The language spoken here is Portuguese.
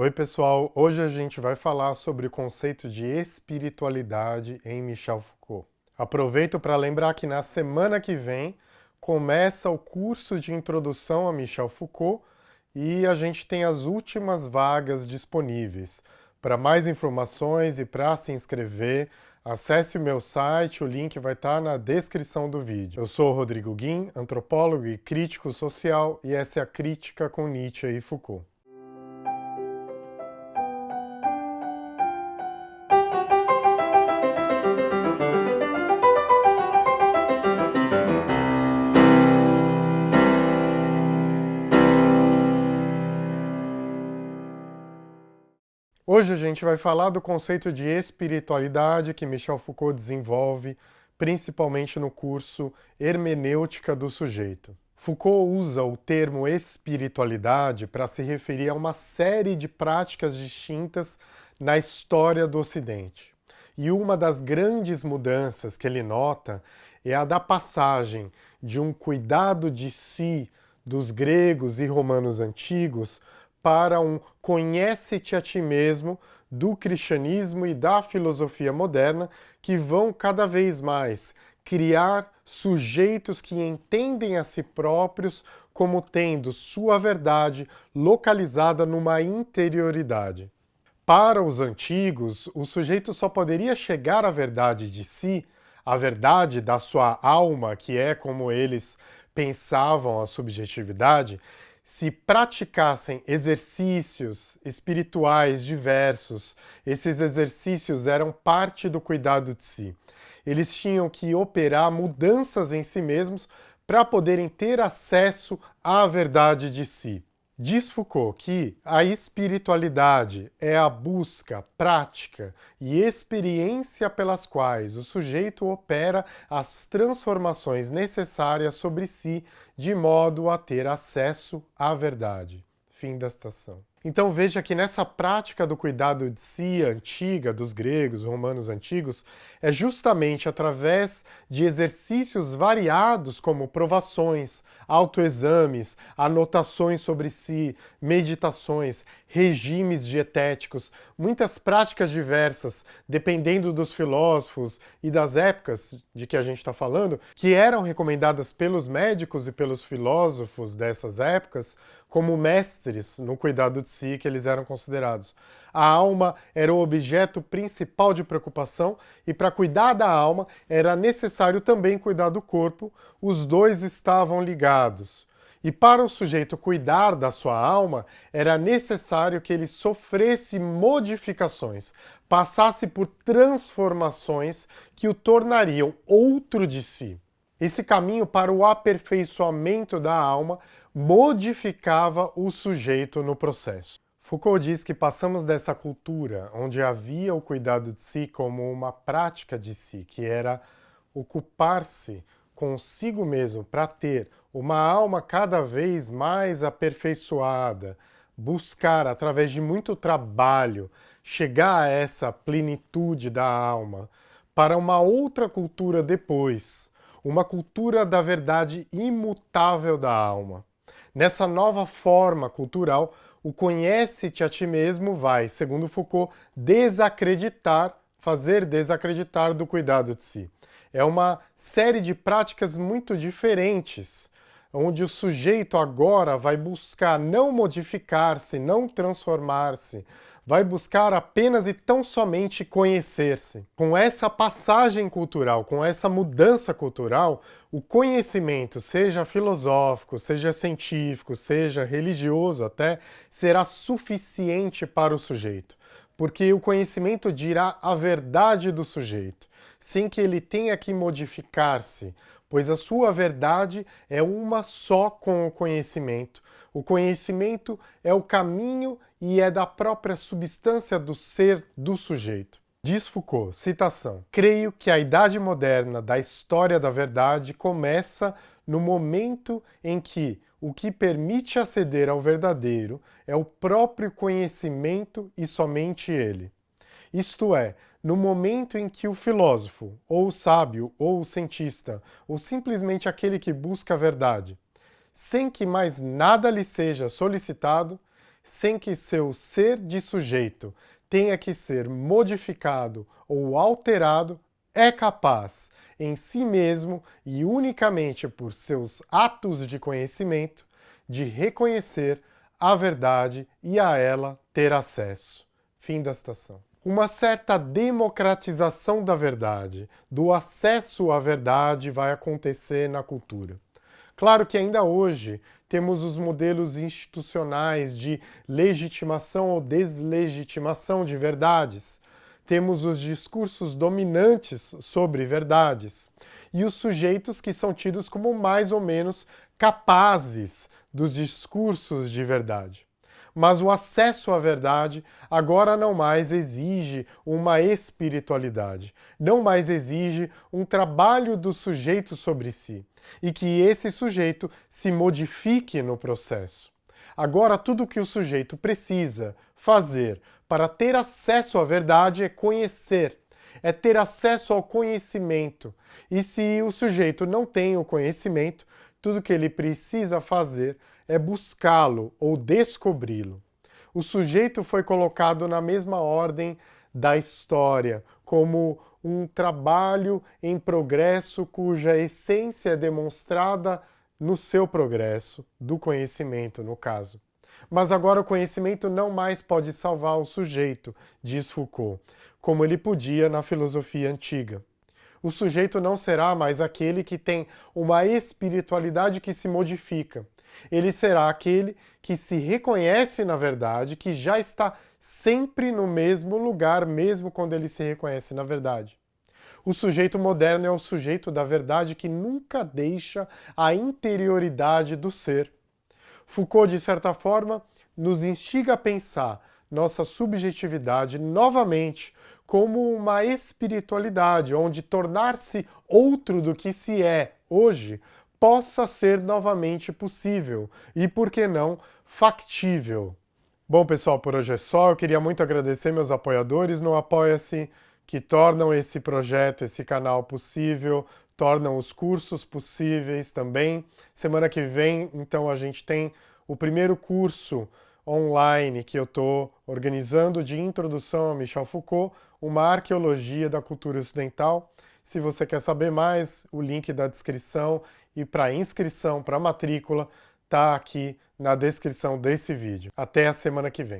Oi pessoal, hoje a gente vai falar sobre o conceito de espiritualidade em Michel Foucault. Aproveito para lembrar que na semana que vem começa o curso de introdução a Michel Foucault e a gente tem as últimas vagas disponíveis. Para mais informações e para se inscrever, acesse o meu site, o link vai estar na descrição do vídeo. Eu sou Rodrigo Guim, antropólogo e crítico social, e essa é a Crítica com Nietzsche e Foucault. Hoje a gente vai falar do conceito de espiritualidade que Michel Foucault desenvolve, principalmente no curso Hermenêutica do Sujeito. Foucault usa o termo espiritualidade para se referir a uma série de práticas distintas na história do Ocidente. E uma das grandes mudanças que ele nota é a da passagem de um cuidado de si dos gregos e romanos antigos para um conhece-te a ti mesmo do cristianismo e da filosofia moderna que vão cada vez mais criar sujeitos que entendem a si próprios como tendo sua verdade localizada numa interioridade. Para os antigos, o sujeito só poderia chegar à verdade de si, à verdade da sua alma, que é como eles pensavam a subjetividade, se praticassem exercícios espirituais diversos, esses exercícios eram parte do cuidado de si. Eles tinham que operar mudanças em si mesmos para poderem ter acesso à verdade de si. Diz Foucault que a espiritualidade é a busca, prática e experiência pelas quais o sujeito opera as transformações necessárias sobre si de modo a ter acesso à verdade. Fim da citação. Então veja que nessa prática do cuidado de si antiga, dos gregos, romanos antigos, é justamente através de exercícios variados como provações, autoexames, anotações sobre si, meditações, regimes dietéticos, muitas práticas diversas, dependendo dos filósofos e das épocas de que a gente está falando, que eram recomendadas pelos médicos e pelos filósofos dessas épocas como mestres no cuidado de de si que eles eram considerados. A alma era o objeto principal de preocupação e para cuidar da alma era necessário também cuidar do corpo, os dois estavam ligados. E para o sujeito cuidar da sua alma, era necessário que ele sofresse modificações, passasse por transformações que o tornariam outro de si. Esse caminho para o aperfeiçoamento da alma modificava o sujeito no processo. Foucault diz que passamos dessa cultura onde havia o cuidado de si como uma prática de si, que era ocupar-se consigo mesmo para ter uma alma cada vez mais aperfeiçoada, buscar, através de muito trabalho, chegar a essa plenitude da alma, para uma outra cultura depois, uma cultura da verdade imutável da alma. Nessa nova forma cultural, o conhece-te a ti mesmo vai, segundo Foucault, desacreditar, fazer desacreditar do cuidado de si. É uma série de práticas muito diferentes, onde o sujeito agora vai buscar não modificar-se, não transformar-se, vai buscar apenas e tão somente conhecer-se. Com essa passagem cultural, com essa mudança cultural, o conhecimento, seja filosófico, seja científico, seja religioso até, será suficiente para o sujeito, porque o conhecimento dirá a verdade do sujeito, sem que ele tenha que modificar-se, pois a sua verdade é uma só com o conhecimento. O conhecimento é o caminho e é da própria substância do ser do sujeito. Diz Foucault, citação, Creio que a idade moderna da história da verdade começa no momento em que o que permite aceder ao verdadeiro é o próprio conhecimento e somente ele. Isto é, no momento em que o filósofo, ou o sábio, ou o cientista, ou simplesmente aquele que busca a verdade, sem que mais nada lhe seja solicitado, sem que seu ser de sujeito tenha que ser modificado ou alterado, é capaz, em si mesmo e unicamente por seus atos de conhecimento, de reconhecer a verdade e a ela ter acesso. Fim da citação. Uma certa democratização da verdade, do acesso à verdade vai acontecer na cultura. Claro que ainda hoje temos os modelos institucionais de legitimação ou deslegitimação de verdades, temos os discursos dominantes sobre verdades e os sujeitos que são tidos como mais ou menos capazes dos discursos de verdade. Mas o acesso à verdade agora não mais exige uma espiritualidade, não mais exige um trabalho do sujeito sobre si, e que esse sujeito se modifique no processo. Agora, tudo o que o sujeito precisa fazer para ter acesso à verdade é conhecer, é ter acesso ao conhecimento. E se o sujeito não tem o conhecimento, tudo que ele precisa fazer é buscá-lo ou descobri-lo. O sujeito foi colocado na mesma ordem da história, como um trabalho em progresso cuja essência é demonstrada no seu progresso, do conhecimento, no caso. Mas agora o conhecimento não mais pode salvar o sujeito, diz Foucault, como ele podia na filosofia antiga. O sujeito não será mais aquele que tem uma espiritualidade que se modifica. Ele será aquele que se reconhece na verdade, que já está sempre no mesmo lugar, mesmo quando ele se reconhece na verdade. O sujeito moderno é o sujeito da verdade que nunca deixa a interioridade do ser. Foucault, de certa forma, nos instiga a pensar nossa subjetividade novamente como uma espiritualidade, onde tornar-se outro do que se é hoje possa ser novamente possível e, por que não, factível. Bom, pessoal, por hoje é só. Eu queria muito agradecer meus apoiadores no Apoia-se que tornam esse projeto, esse canal possível, tornam os cursos possíveis também. Semana que vem, então, a gente tem o primeiro curso online que eu estou organizando de introdução a Michel Foucault, uma arqueologia da cultura ocidental. Se você quer saber mais, o link da descrição e para inscrição, para matrícula, está aqui na descrição desse vídeo. Até a semana que vem.